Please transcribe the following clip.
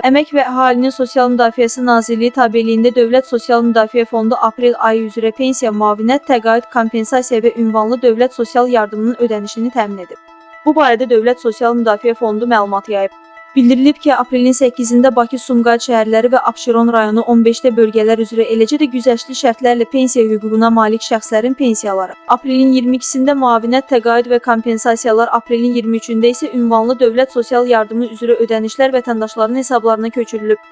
Əmək və Əhalinin Sosial Müdafiəsi Nazirliyi tabeliyində Dövlət Sosial Müdafiə Fondu aprel ayı üzrə pensiya, müavinət, təqaüd, kompensasiya və ünvanlı dövlət sosial yardımının ödənişini təmin edib. Bu barədə Dövlət Sosial Müdafiə Fondu məlumat yayıb. Bildirilib ki, aprelin 8-də Bakı, Sumqayıt şəhərləri və Abşeron rayonu 15-də bölgələr üzrə eləcə də güzəştli şərtlərlə pensiya hüququna malik şəxslərin pensiyaları, aprelin 22-sində müavinət, təqaüd və kompensasiyalar, aprelin 23-də isə ünvanlı dövlət sosial yardımı üzrə ödənişlər vətəndaşların hesablarına köçürülüb.